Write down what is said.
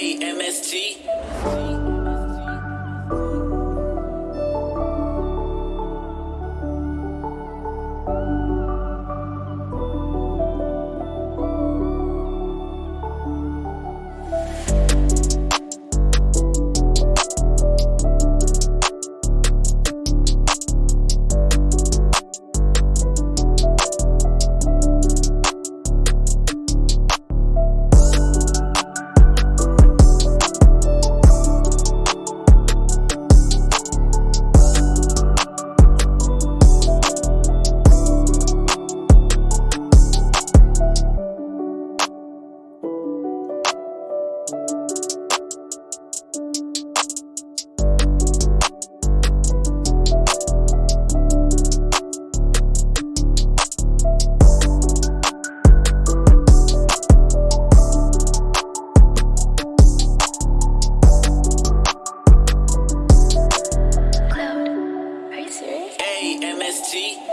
A M S T. MST.